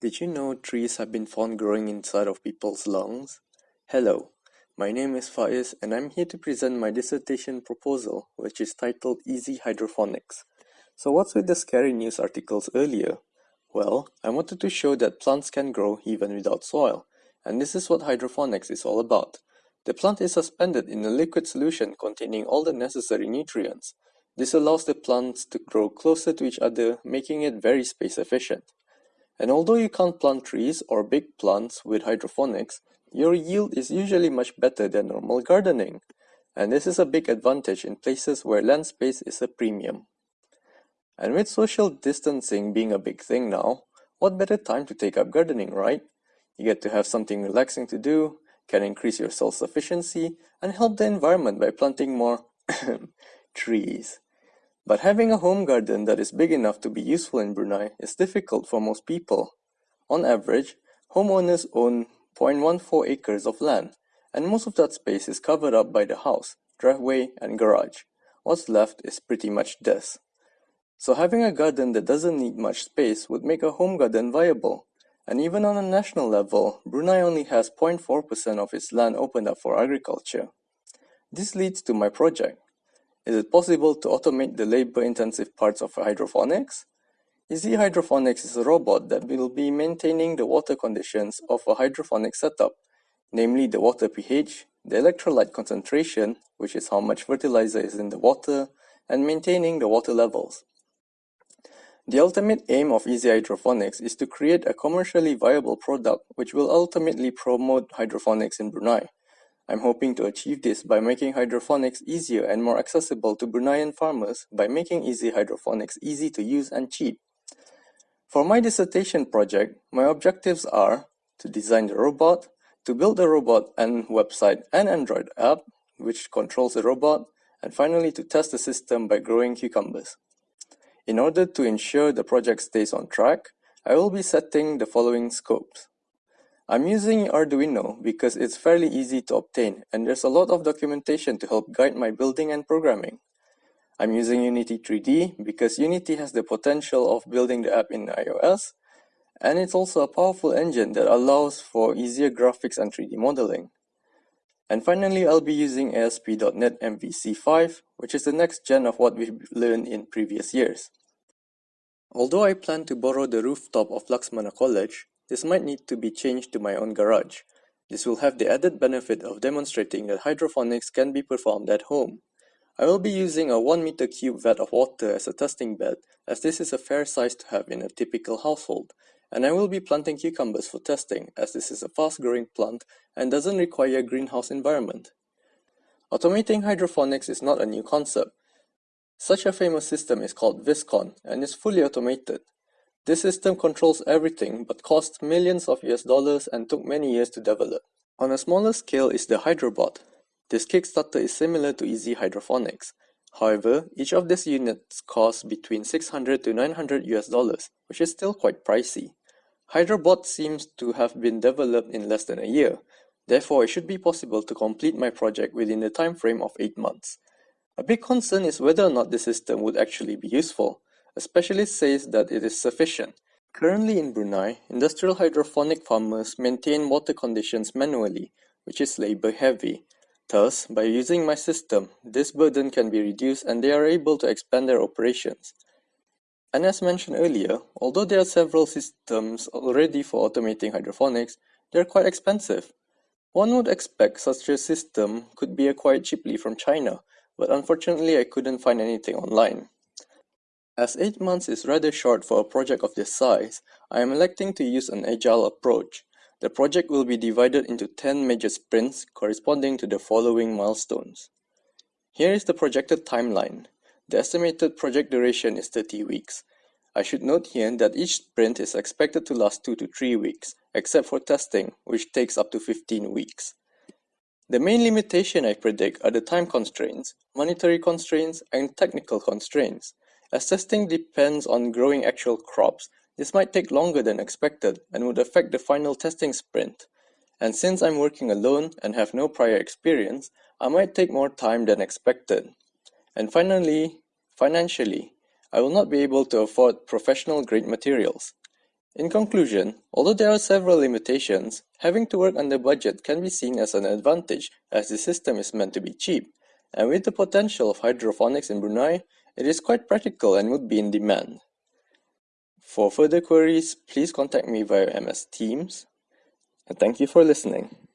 Did you know trees have been found growing inside of people's lungs? Hello, my name is Faiz and I'm here to present my dissertation proposal which is titled Easy Hydroponics. So what's with the scary news articles earlier? Well, I wanted to show that plants can grow even without soil and this is what hydroponics is all about. The plant is suspended in a liquid solution containing all the necessary nutrients. This allows the plants to grow closer to each other making it very space efficient. And although you can't plant trees or big plants with hydroponics, your yield is usually much better than normal gardening. And this is a big advantage in places where land space is a premium. And with social distancing being a big thing now, what better time to take up gardening, right? You get to have something relaxing to do, can increase your self-sufficiency, and help the environment by planting more trees. But having a home garden that is big enough to be useful in Brunei is difficult for most people. On average, homeowners own 0.14 acres of land, and most of that space is covered up by the house, driveway, and garage. What's left is pretty much this. So having a garden that doesn't need much space would make a home garden viable. And even on a national level, Brunei only has 0.4% of its land opened up for agriculture. This leads to my project. Is it possible to automate the labor-intensive parts of hydroponics? Easy Hydroponics is a robot that will be maintaining the water conditions of a hydroponic setup, namely the water pH, the electrolyte concentration, which is how much fertilizer is in the water, and maintaining the water levels. The ultimate aim of Easy Hydroponics is to create a commercially viable product which will ultimately promote hydroponics in Brunei. I'm hoping to achieve this by making hydroponics easier and more accessible to Bruneian farmers by making Easy Hydroponics easy to use and cheap. For my dissertation project, my objectives are to design the robot, to build the robot and website and Android app, which controls the robot, and finally to test the system by growing cucumbers. In order to ensure the project stays on track, I will be setting the following scopes. I'm using Arduino because it's fairly easy to obtain and there's a lot of documentation to help guide my building and programming. I'm using Unity 3D because Unity has the potential of building the app in iOS and it's also a powerful engine that allows for easier graphics and 3D modeling. And finally, I'll be using ASP.NET MVC5, which is the next gen of what we've learned in previous years. Although I plan to borrow the rooftop of Laksamana College, this might need to be changed to my own garage. This will have the added benefit of demonstrating that hydroponics can be performed at home. I will be using a 1 meter cube vat of water as a testing bed as this is a fair size to have in a typical household. And I will be planting cucumbers for testing as this is a fast growing plant and doesn't require a greenhouse environment. Automating hydroponics is not a new concept. Such a famous system is called Viscon and is fully automated. This system controls everything but cost millions of US dollars and took many years to develop. On a smaller scale is the Hydrobot. This Kickstarter is similar to Easy Hydroponics. However, each of these units costs between 600 to 900 US dollars, which is still quite pricey. Hydrobot seems to have been developed in less than a year, therefore it should be possible to complete my project within the time frame of 8 months. A big concern is whether or not the system would actually be useful. A specialist says that it is sufficient. Currently in Brunei, industrial hydroponic farmers maintain water conditions manually, which is labor heavy. Thus, by using my system, this burden can be reduced and they are able to expand their operations. And as mentioned earlier, although there are several systems already for automating hydroponics, they are quite expensive. One would expect such a system could be acquired cheaply from China, but unfortunately I couldn't find anything online. As 8 months is rather short for a project of this size, I am electing to use an agile approach. The project will be divided into 10 major sprints corresponding to the following milestones. Here is the projected timeline. The estimated project duration is 30 weeks. I should note here that each sprint is expected to last 2 to 3 weeks, except for testing, which takes up to 15 weeks. The main limitation I predict are the time constraints, monetary constraints, and technical constraints. As testing depends on growing actual crops, this might take longer than expected and would affect the final testing sprint. And since I'm working alone and have no prior experience, I might take more time than expected. And finally, financially, I will not be able to afford professional grade materials. In conclusion, although there are several limitations, having to work under budget can be seen as an advantage as the system is meant to be cheap, and with the potential of hydroponics in Brunei, it is quite practical and would be in demand. For further queries, please contact me via MS Teams, and thank you for listening.